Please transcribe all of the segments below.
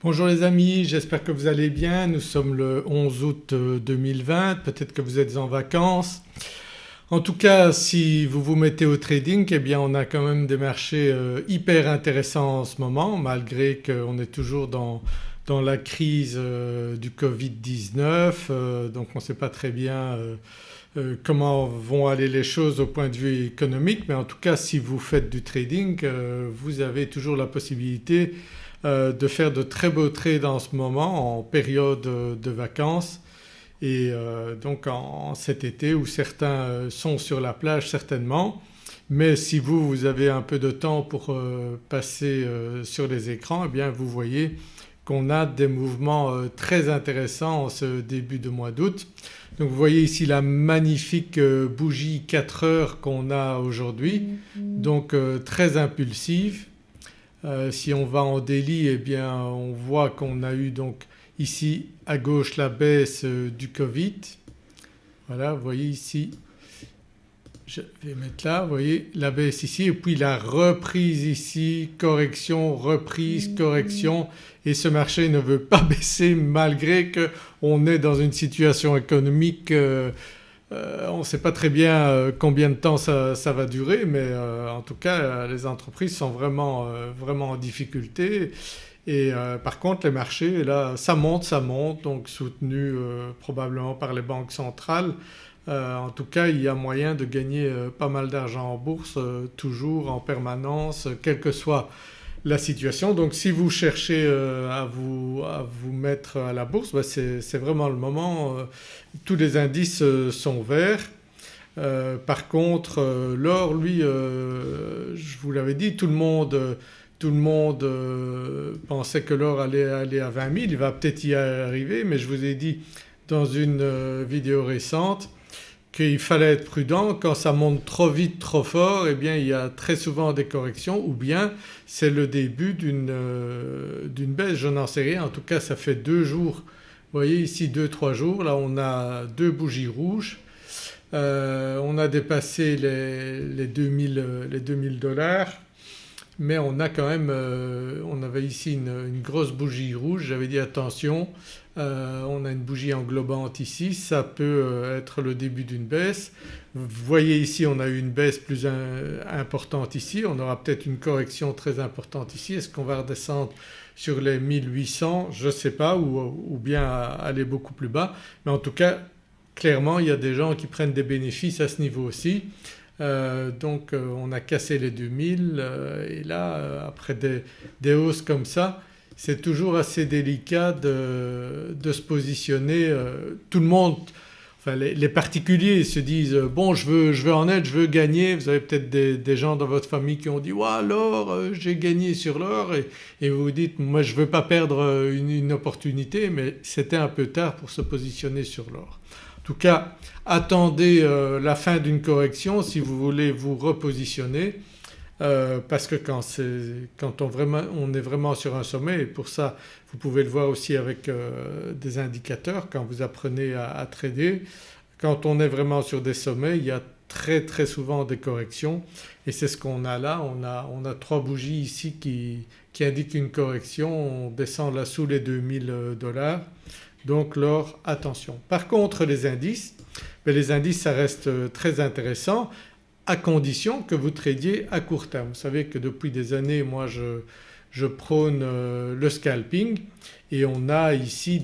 Bonjour les amis, j'espère que vous allez bien. Nous sommes le 11 août 2020, peut-être que vous êtes en vacances. En tout cas si vous vous mettez au trading eh bien on a quand même des marchés euh, hyper intéressants en ce moment malgré qu'on est toujours dans, dans la crise euh, du Covid-19 euh, donc on ne sait pas très bien comment vont aller les choses au point de vue économique mais en tout cas si vous faites du trading vous avez toujours la possibilité de faire de très beaux trades en ce moment en période de vacances et euh, donc en, cet été où certains euh, sont sur la plage certainement mais si vous, vous avez un peu de temps pour euh, passer sur les écrans eh bien vous voyez qu'on a des mouvements très intéressants en ce début de mois d'août. Donc vous voyez ici la magnifique bougie 4 heures qu'on a aujourd'hui mm-hmm. donc très impulsive. Si on va en délit eh bien on voit qu'on a eu donc Ici à gauche la baisse euh, du Covid. Voilà vous voyez ici, je vais mettre là, vous voyez la baisse ici et puis la reprise ici, correction, reprise, correction. Et ce marché ne veut pas baisser malgré qu'on est dans une situation économique euh, euh, on ne sait pas très bien combien de temps ça, va durer mais en tout cas les entreprises sont vraiment, vraiment en difficulté et euh, par contre les marchés là ça monte, ça monte donc soutenu euh, probablement par les banques centrales. Euh, en tout cas il y a moyen de gagner pas mal d'argent en bourse toujours en permanence quelle que soit la situation. Donc si vous cherchez à vous, à, vous, mettre à la bourse bah, c'est vraiment le moment. tous les indices sont verts. par contre l'or lui je vous l'avais dit tout le monde tout le monde euh, pensait que l'or allait aller à 20 000, il va peut-être y arriver mais je vous ai dit dans une euh, vidéo récente qu'il fallait être prudent. Quand ça monte trop vite trop fort eh bien il y a très souvent des corrections ou bien c'est le début d'une euh, baisse. Je n'en sais rien. En tout cas ça fait deux jours. Voyez ici deux trois jours. Là on a deux bougies rouges. On a dépassé les, les 2000 dollars mais on a quand même, euh, on avait ici une, grosse bougie rouge, j'avais dit attention euh, on a une bougie englobante ici, ça peut euh, être le début d'une baisse. Vous voyez ici on a eu une baisse plus importante ici, on aura peut-être une correction très importante ici. Est-ce qu'on va redescendre sur les 1800 Je ne sais pas ou bien aller beaucoup plus bas mais en tout cas clairement il y a des gens qui prennent des bénéfices à ce niveau aussi. Euh, donc euh, on a cassé les 2000 euh, et là après des, hausses comme ça c'est toujours assez délicat de, se positionner. tout le monde, enfin les, particuliers se disent bon je veux, je veux en être, je veux gagner. Vous avez peut-être des, gens dans votre famille qui ont dit ouais alors j'ai gagné sur l'or et, vous vous dites moi je ne veux pas perdre une opportunité mais c'était un peu tard pour se positionner sur l'or. En tout cas attendez euh, la fin d'une correction si vous voulez vous repositionner euh, parce que quand, on, est vraiment sur un sommet et pour ça vous pouvez le voir aussi avec euh, des indicateurs quand vous apprenez à, trader. Quand on est vraiment sur des sommets il y a très très souvent des corrections et c'est ce qu'on a là. On a, trois bougies ici qui, qui indiquent une correction, on descend là sous les 2000 dollars donc l'or attention. Par contre les indices, ben, les indices ça reste euh, très intéressant à condition que vous tradiez à court terme. Vous savez que depuis des années moi je, prône euh, le scalping et on a ici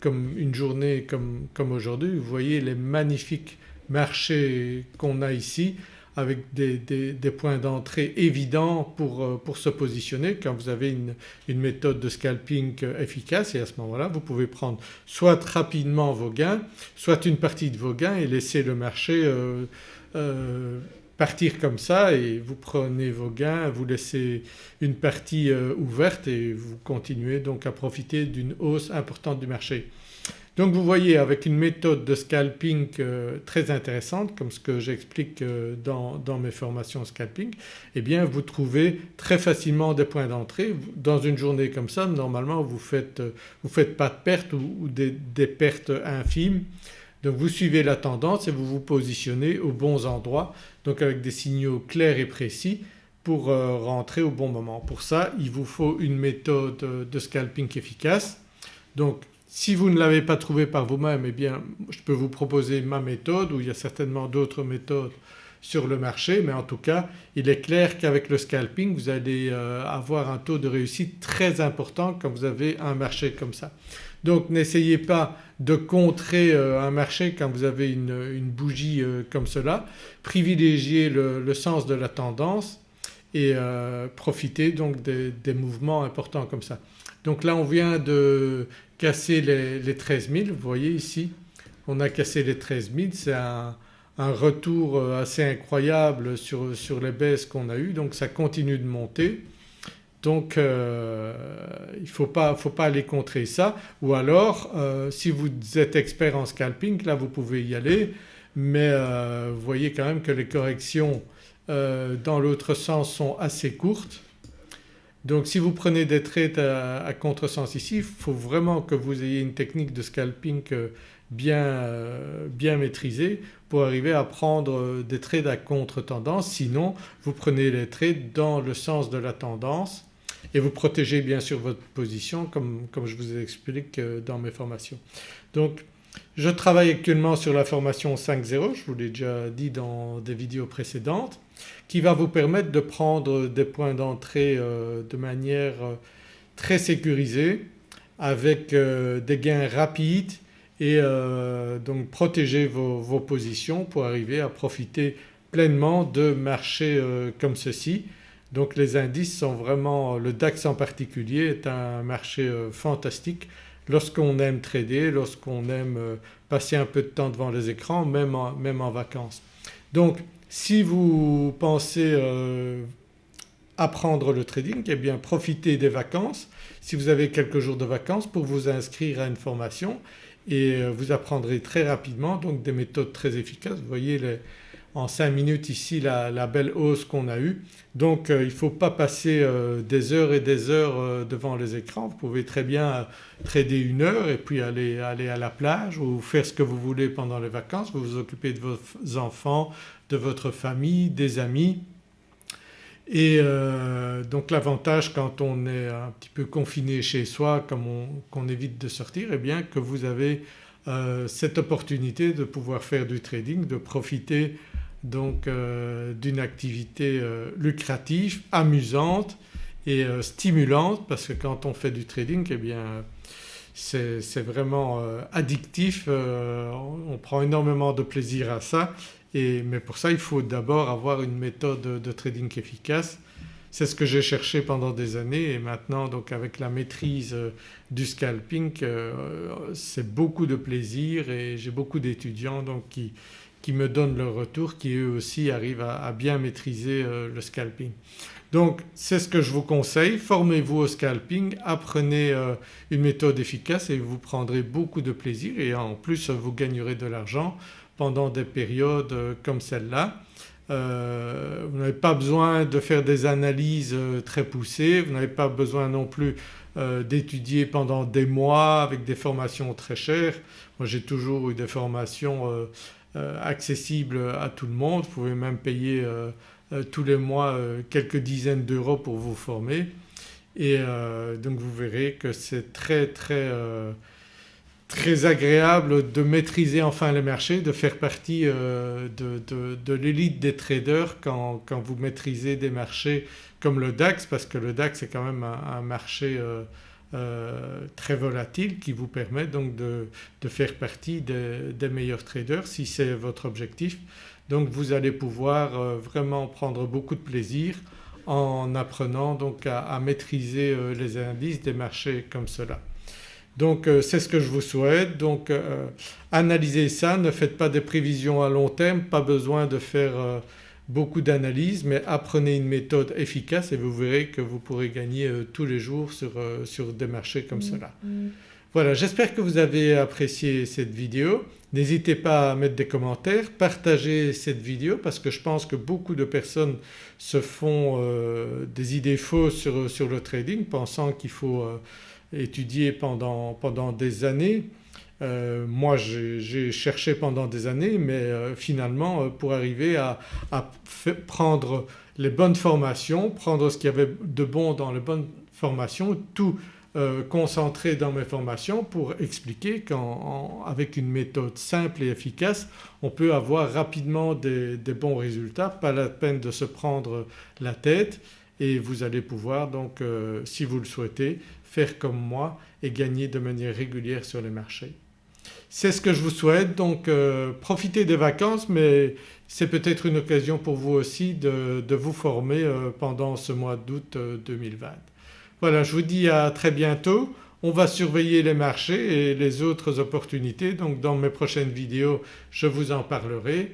comme une journée comme, comme aujourd'hui vous voyez les magnifiques marchés qu'on a ici avec des, points d'entrée évidents pour, euh, se positionner quand vous avez une, méthode de scalping efficace et à ce moment-là vous pouvez prendre soit rapidement vos gains soit une partie de vos gains et laisser le marché euh, euh, partir comme ça et vous prenez vos gains, vous laissez une partie ouverte et vous continuez donc à profiter d'une hausse importante du marché. Donc vous voyez avec une méthode de scalping euh, très intéressante comme ce que j'explique euh, dans, mes formations scalping eh bien vous trouvez très facilement des points d'entrée. Dans une journée comme ça normalement vous faites, euh, faites pas de pertes ou, des, pertes infimes. Donc vous suivez la tendance et vous vous positionnez aux bons endroits donc avec des signaux clairs et précis pour rentrer au bon moment. Pour ça il vous faut une méthode de scalping efficace. Donc si vous ne l'avez pas trouvé par vous-même eh bien je peux vous proposer ma méthode ou il y a certainement d'autres méthodes sur le marché mais en tout cas il est clair qu'avec le scalping vous allez euh, avoir un taux de réussite très important quand vous avez un marché comme ça. Donc n'essayez pas de contrer euh, un marché quand vous avez une, bougie euh, comme cela, privilégiez le, sens de la tendance et profitez donc des, mouvements importants comme ça. Donc là on vient de casser les, les 13 000 vous voyez ici on a cassé les 13 000 c'est un, retour euh, assez incroyable sur, les baisses qu'on a eues. Donc ça continue de monter. Donc euh, il ne faut pas, faut pas aller contrer ça. Ou alors euh, si vous êtes expert en scalping là vous pouvez y aller. Mais vous voyez quand même que les corrections dans l'autre sens sont assez courtes. Donc si vous prenez des trades à, à contresens ici il faut vraiment que vous ayez une technique de scalping bien, euh, bien maîtrisé pour arriver à prendre des trades à contre-tendance sinon vous prenez les trades dans le sens de la tendance et vous protégez bien sûr votre position comme, comme je vous explique euh, dans mes formations. Donc je travaille actuellement sur la formation 5.0 je vous l'ai déjà dit dans des vidéos précédentes qui va vous permettre de prendre des points d'entrée euh, de manière très sécurisée avec des gains rapides et euh, donc protéger vos, positions pour arriver à profiter pleinement de marchés euh, comme ceci. Donc les indices sont vraiment, le DAX en particulier est un marché euh, fantastique lorsqu'on aime trader, lorsqu'on aime passer un peu de temps devant les écrans même en, vacances. Donc si vous pensez apprendre le trading eh bien profitez des vacances si vous avez quelques jours de vacances pour vous inscrire à une formation et euh, vous apprendrez très rapidement donc des méthodes très efficaces. Vous voyez en 5 minutes ici la, belle hausse qu'on a eue. Donc euh, il ne faut pas passer euh, des heures et des heures devant les écrans. Vous pouvez très bien trader une heure et puis aller, aller à la plage ou faire ce que vous voulez pendant les vacances. Vous vous occupez de vos enfants, de votre famille, des amis et euh, donc l'avantage quand on est un petit peu confiné chez soi comme qu'on évite de sortir eh bien que vous avez euh, cette opportunité de pouvoir faire du trading, de profiter donc euh, d'une activité lucrative, amusante et stimulante parce que quand on fait du trading eh bien c'est vraiment addictif, on prend énormément de plaisir à ça mais pour ça il faut d'abord avoir une méthode de trading efficace. C'est ce que j'ai cherché pendant des années et maintenant donc avec la maîtrise euh, du scalping euh, c'est beaucoup de plaisir et j'ai beaucoup d'étudiants donc qui, qui, me donnent leur retour qui eux aussi arrivent à, bien maîtriser euh, le scalping. Donc c'est ce que je vous conseille, formez-vous au scalping, apprenez une méthode efficace et vous prendrez beaucoup de plaisir et en plus vous gagnerez de l'argent pendant des périodes euh, comme celle-là. Euh, vous n'avez pas besoin de faire des analyses euh, très poussées, vous n'avez pas besoin non plus d'étudier pendant des mois avec des formations très chères. Moi j'ai toujours eu des formations accessibles à tout le monde, vous pouvez même payer tous les mois quelques dizaines d'euros pour vous former. Et donc vous verrez que c'est très très très agréable de maîtriser enfin les marchés, de faire partie euh, de, l'élite des traders quand, vous maîtrisez des marchés comme le DAX parce que le DAX est quand même un, marché euh, euh, très volatile qui vous permet donc de, faire partie des, meilleurs traders si c'est votre objectif. Donc vous allez pouvoir vraiment prendre beaucoup de plaisir en apprenant donc à maîtriser les indices des marchés comme cela. Donc euh, c'est ce que je vous souhaite. Donc euh, analysez ça, ne faites pas des prévisions à long terme, pas besoin de faire euh, beaucoup d'analyses mais apprenez une méthode efficace et vous verrez que vous pourrez gagner tous les jours sur, sur des marchés comme mm, cela. Mm. Voilà j'espère que vous avez apprécié cette vidéo. N'hésitez pas à mettre des commentaires, partagez cette vidéo parce que je pense que beaucoup de personnes se font des idées fausses sur, sur le trading pensant qu'il faut pendant, pendant des années Euh, moi j'ai cherché pendant des années mais euh, finalement euh, pour arriver à, prendre les bonnes formations, prendre ce qu'il y avait de bon dans les bonnes formations, tout concentrer dans mes formations pour expliquer qu'avec une méthode simple et efficace on peut avoir rapidement des, des, bons résultats, pas la peine de se prendre la tête et vous allez pouvoir donc si vous le souhaitez faire comme moi et gagner de manière régulière sur les marchés. C'est ce que je vous souhaite donc euh, profitez des vacances mais c'est peut-être une occasion pour vous aussi de, vous former euh, pendant ce mois d'août 2020. Euh, voilà je vous dis à très bientôt. On va surveiller les marchés et les autres opportunités donc dans mes prochaines vidéos je vous en parlerai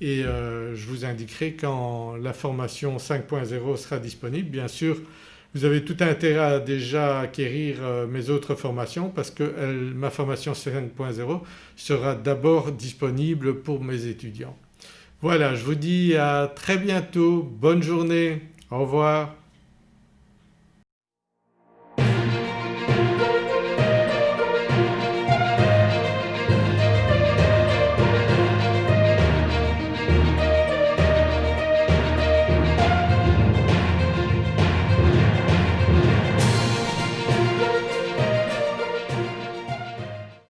et je vous indiquerai quand la formation 5.0 sera disponible. Bien sûr vous avez tout intérêt à déjà acquérir euh, mes autres formations parce que ma formation 5.0 sera d'abord disponible pour mes étudiants. Voilà je vous dis à très bientôt, bonne journée, au revoir.